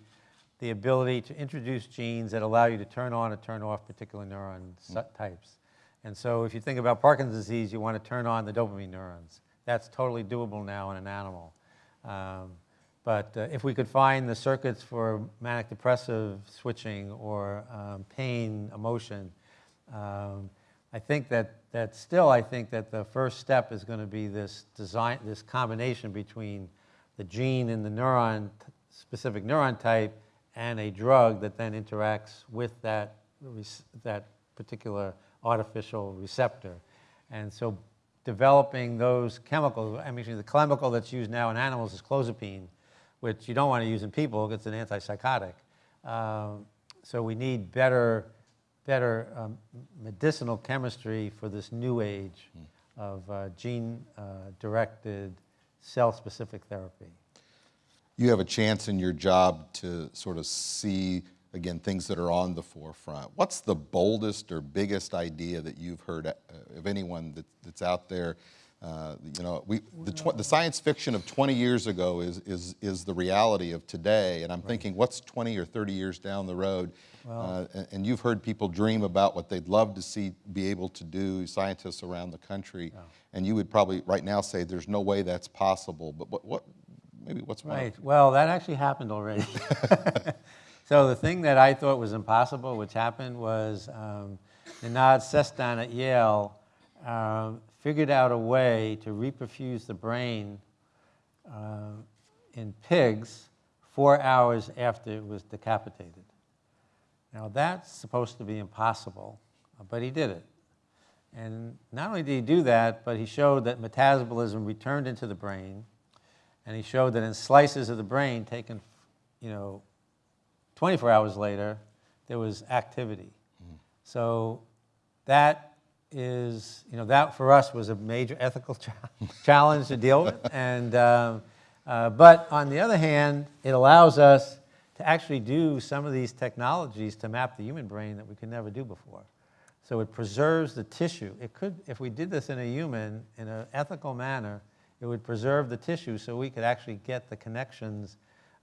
the ability to introduce genes that allow you to turn on and turn off particular neuron su- types. And so if you think about Parkinson's disease, you want to turn on the dopamine neurons. That's totally doable now in an animal. Um, but uh, if we could find the circuits for manic depressive switching or um, pain, emotion, um, I think that, that still, I think that the first step is going to be this design, this combination between the gene and the neuron, specific neuron type, and a drug that then interacts with that, that particular artificial receptor. And so developing those chemicals, I mean, the chemical that's used now in animals is clozapine, which you don't want to use in people because it's an antipsychotic. Um, so we need better, better um, medicinal chemistry for this new age of uh, gene-directed, cell-specific therapy. You have a chance in your job to sort of see, again, things that are on the forefront. What's the boldest or biggest idea that you've heard uh, of anyone that, that's out there? Uh, you know, we, the, tw- the science fiction of 20 years ago is, is, is the reality of today. And I'm thinking, what's 20 or 30 years down the road? Uh, and, you've heard people dream about what they'd love to see be able to do, scientists around the country. And you would probably right now say there's no way that's possible. But what, what maybe what's one Right. Well, that actually happened already. so the thing that I thought was impossible, which happened, was um, Nenad Sestan at Yale um, figured out a way to reperfuse the brain uh, in pigs four hours after it was decapitated. Now that's supposed to be impossible, but he did it. And not only did he do that, but he showed that metabolism returned into the brain, and he showed that in slices of the brain taken, you know, 24 hours later, there was activity. So that is, you know, that for us was a major ethical cha- challenge to deal with. And, um, uh, but on the other hand, it allows us to actually do some of these technologies to map the human brain that we could never do before. So it preserves the tissue. It could, if we did this in a human in an ethical manner, it would preserve the tissue so we could actually get the connections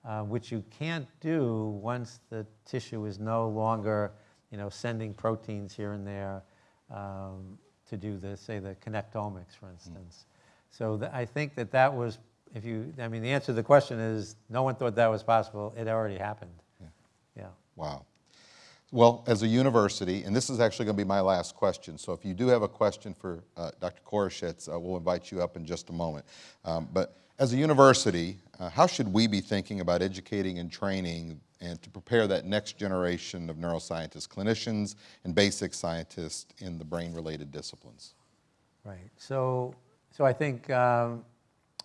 uh, which you can't do once the tissue is no longer, you know, sending proteins here and there um, to do the, say, the connectomics, for instance. So th- I think that that was, if you, I mean, the answer to the question is, no one thought that was possible. It already happened. Yeah. Wow. Well, as a university, and this is actually going to be my last question, so if you do have a question for uh, Dr. Koroshetz, uh, we'll invite you up in just a moment. Um, but as a university, uh, how should we be thinking about educating and training and to prepare that next generation of neuroscientists, clinicians, and basic scientists in the brain-related disciplines? Right. So, so I think um,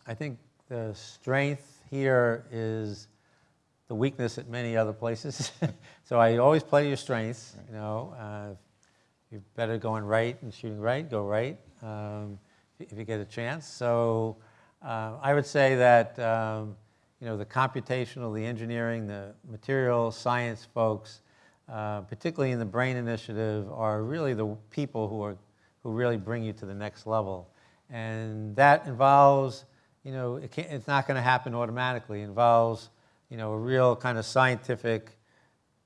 I think the strength here is the weakness at many other places. so I always play your strengths. You know, uh, you're better going right and shooting right. Go right um, if if you get a chance. So uh, I would say that um, you know the computational, the engineering, the material science folks, uh, particularly in the Brain Initiative, are really the people who are who really bring you to the next level. And that involves, you know, it it's not going to happen automatically. It involves, you know, a real kind of scientific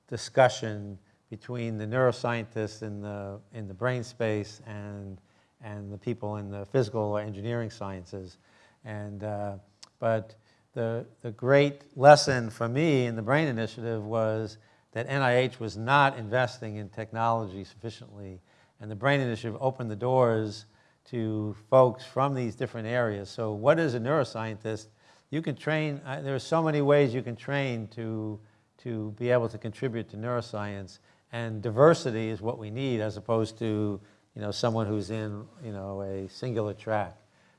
discussion between the neuroscientists in the, in the brain space and, and the people in the physical or engineering sciences. And, uh, but the, the great lesson for me in the Brain Initiative was that NIH was not investing in technology sufficiently. And the Brain Initiative opened the doors to folks from these different areas. So what is a neuroscientist? You can train, uh, there are so many ways you can train to, to be able to contribute to neuroscience. And diversity is what we need as opposed to, you know, someone who's in, you know, a singular track.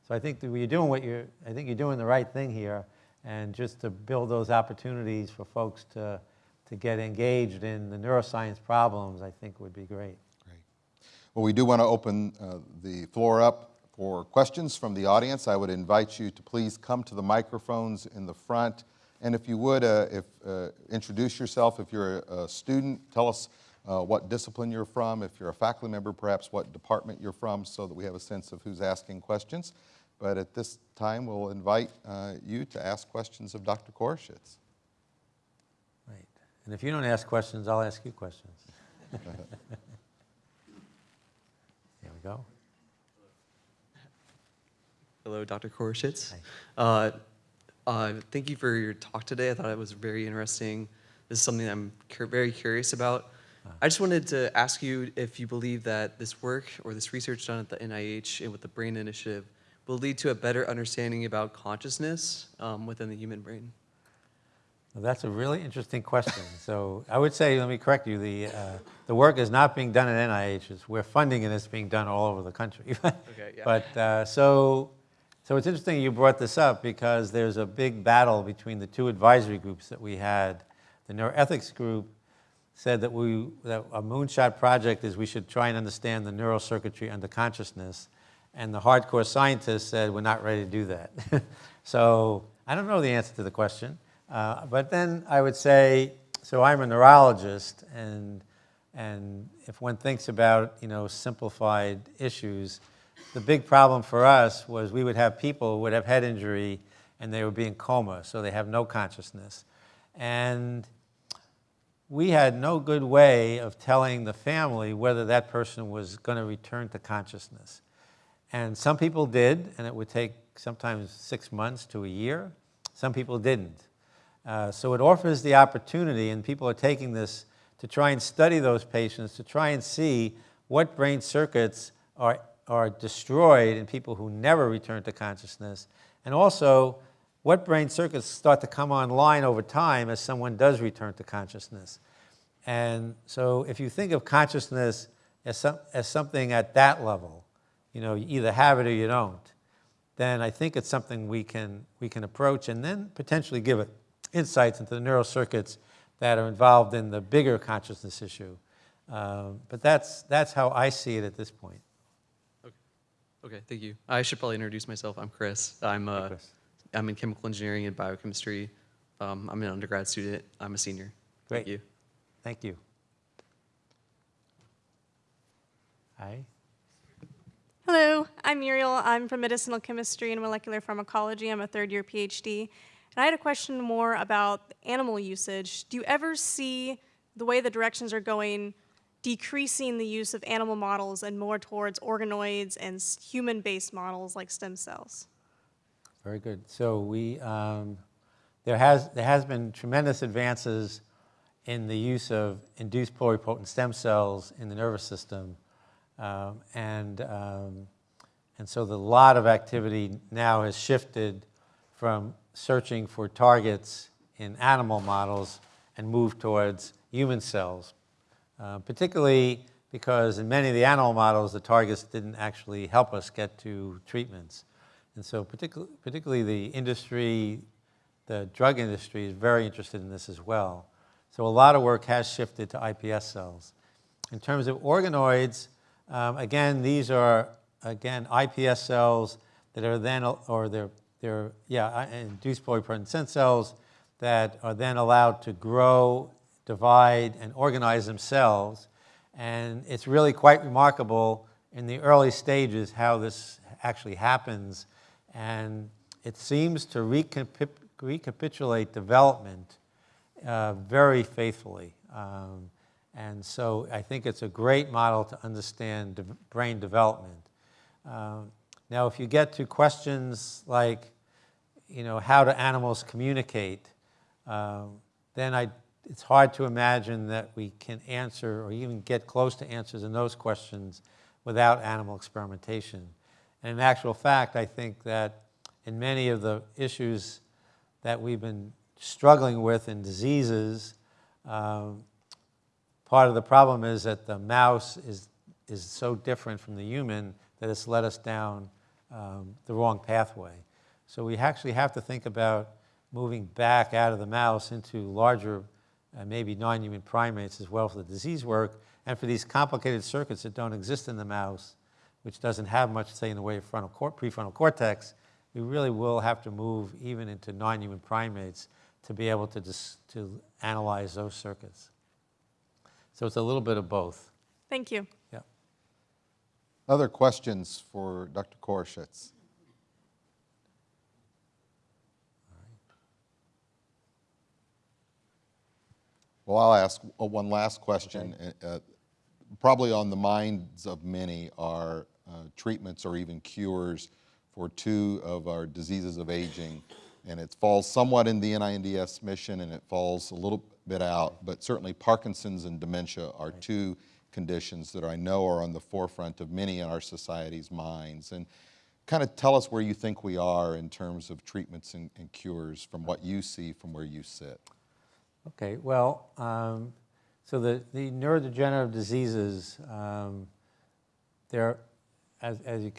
So I think that you're doing what you're, I think you're doing the right thing here. And just to build those opportunities for folks to, to get engaged in the neuroscience problems, I think would be great. Great. Well, we do want to open uh, the floor up for questions from the audience. I would invite you to please come to the microphones in the front. And if you would, uh, if, uh, introduce yourself. If you're a, a student, tell us uh, what discipline you're from. If you're a faculty member, perhaps what department you're from so that we have a sense of who's asking questions. But at this time, we'll invite uh, you to ask questions of Dr. Koroshetz. Right. And if you don't ask questions, I'll ask you questions. There we go. Hello, Dr. Koroshetz. Hi. Uh, uh, thank you for your talk today. I thought it was very interesting. This is something I'm cur- very curious about. I just wanted to ask you if you believe that this work or this research done at the NIH and with the Brain Initiative will lead to a better understanding about consciousness um, within the human brain. Well, that's a really interesting question. So I would say, let me correct you, the, uh, the work is not being done at NIH. It's, we're funding it, it's being done all over the country. Okay, yeah. But uh, so, so it's interesting you brought this up because there's a big battle between the two advisory groups that we had. The neuroethics group said that we that a moonshot project is we should try and understand the neural circuitry under consciousness, and the hardcore scientists said we're not ready to do that. so I don't know the answer to the question, uh, but then I would say so. I'm a neurologist, and and if one thinks about you know simplified issues, the big problem for us was we would have people who would have head injury and they would be in coma, so they have no consciousness, and we had no good way of telling the family whether that person was going to return to consciousness. And some people did, and it would take sometimes six months to a year. Some people didn't. Uh, so it offers the opportunity, and people are taking this to try and study those patients, to try and see what brain circuits are, are destroyed in people who never return to consciousness, and also what brain circuits start to come online over time as someone does return to consciousness. And so if you think of consciousness as, some, as something at that level, you know, you either have it or you don't, then I think it's something we can, we can approach and then potentially give it insights into the neural circuits that are involved in the bigger consciousness issue. Um, but that's, that's how I see it at this point. Okay, okay, thank you. I should probably introduce myself. I'm Chris. I'm uh, Chris. I'm in chemical engineering and biochemistry. Um, I'm an undergrad student. I'm a senior. Thank Great. you. Thank you. Hi. Hello, I'm Muriel. I'm from medicinal chemistry and molecular pharmacology. I'm a third year PhD. And I had a question more about animal usage. Do you ever see the way the directions are going decreasing the use of animal models and more towards organoids and human based models like stem cells? Very good. So we, um, there has, there has been tremendous advances in the use of induced pluripotent stem cells in the nervous system. Um, and, um, and so the lot of activity now has shifted from searching for targets in animal models and moved towards human cells, uh, particularly because in many of the animal models, the targets didn't actually help us get to treatments. And so particularly, particularly the industry, the drug industry is very interested in this as well. So a lot of work has shifted to iPS cells. In terms of organoids, um, again, these are, again, iPS cells that are then, or they're, they're yeah, induced pluripotent cells that are then allowed to grow, divide, and organize themselves. And it's really quite remarkable in the early stages how this actually happens. And it seems to recap- recapitulate development uh, very faithfully. Um, and so I think it's a great model to understand de- brain development. Um, now, if you get to questions like, you know, how do animals communicate, um, then I, it's hard to imagine that we can answer or even get close to answers in those questions without animal experimentation. And in actual fact, I think that in many of the issues that we've been struggling with in diseases, Um, Part of the problem is that the mouse is, is so different from the human that it's led us down um, the wrong pathway. So we actually have to think about moving back out of the mouse into larger, uh, maybe non-human primates as well for the disease work, and for these complicated circuits that don't exist in the mouse, which doesn't have much, say, in the way of frontal cor- prefrontal cortex, we really will have to move even into non-human primates to be able to, to analyze those circuits. So it's a little bit of both. Thank you. Yeah. Other questions for Dr. Koroshetz? Well, I'll ask uh, one last question. Uh, uh, Probably on the minds of many are uh, treatments or even cures for two of our diseases of aging. And it falls somewhat in the NINDS mission and it falls a little bit out, but certainly Parkinson's and dementia are two conditions that I know are on the forefront of many in our society's minds. And kind of tell us where you think we are in terms of treatments and, and cures from what you see from where you sit. Okay, well, um, so the, the neurodegenerative diseases, um, they're, as, as, you,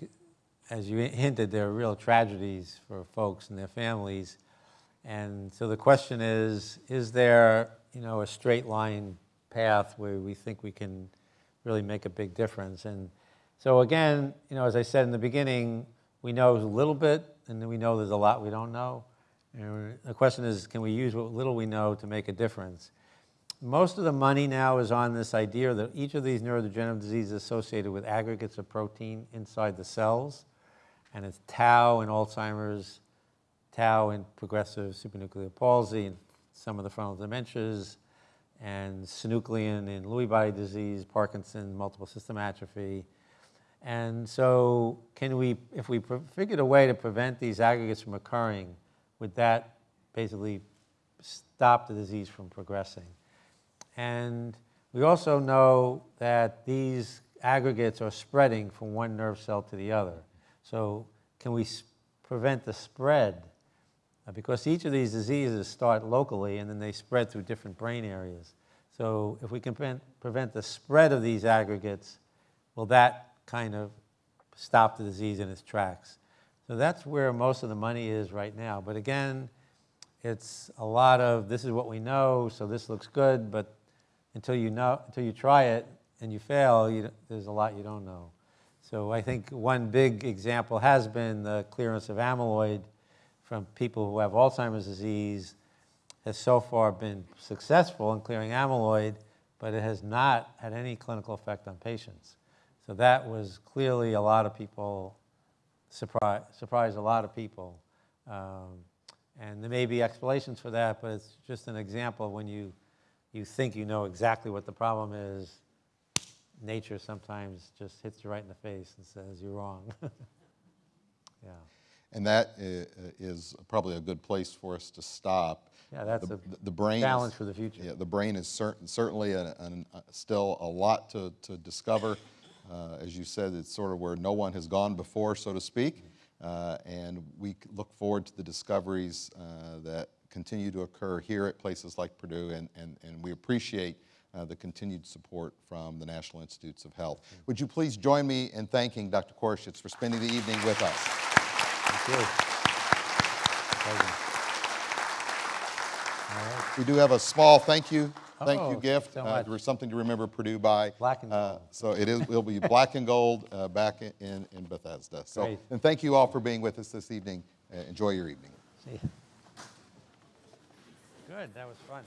as you hinted, they're real tragedies for folks and their families. And so the question is, is there, you know, a straight line path where we think we can really make a big difference? And so again, you know, as I said in the beginning, we know a little bit, and then we know there's a lot we don't know. And the question is, can we use what little we know to make a difference? Most of the money now is on this idea that each of these neurodegenerative diseases is associated with aggregates of protein inside the cells, and it's tau in Alzheimer's, tau in progressive supranuclear palsy, and some of the frontal dementias, and synuclein in Lewy body disease, Parkinson, multiple system atrophy. And so, can we, if we figured a way to prevent these aggregates from occurring, would that basically stop the disease from progressing? And we also know that these aggregates are spreading from one nerve cell to the other. So, can we prevent the spread? Uh, Because each of these diseases start locally and then they spread through different brain areas. So, if we can prevent, prevent the spread of these aggregates, will that kind of stop the disease in its tracks? So, that's where most of the money is right now. But again, it's a lot of this is what we know, so this looks good, but until you know, until you try it and you fail, you, there's a lot you don't know. So I think one big example has been the clearance of amyloid from people who have Alzheimer's disease has so far been successful in clearing amyloid, but it has not had any clinical effect on patients. So that was clearly a lot of people surprised, surprised a lot of people. Um, and there may be explanations for that, but it's just an example when you, you think you know exactly what the problem is, nature sometimes just hits you right in the face and says, you're wrong. yeah. And that is probably a good place for us to stop. Yeah, that's The- a the brain is- for the future. Yeah, the brain is cer- certainly uh, still a lot to, to discover. Uh, As you said, it's sort of where no one has gone before, so to speak. Uh, And we look forward to the discoveries uh, that continue to occur here at places like Purdue, and, and, and we appreciate uh, the continued support from the National Institutes of Health. Would you please join me in thanking Dr. Koroshetz for spending the evening with us? Thank you. Pleasure. We do have a small thank you, thank you Oh, gift. so uh, much. for Something to remember Purdue by. Black and Uh. So it is, it'll be black and gold uh, back in- in, in Bethesda. So, Great. and thank you all for being with us this evening. Uh, Enjoy your evening. See ya. Good, that was fun.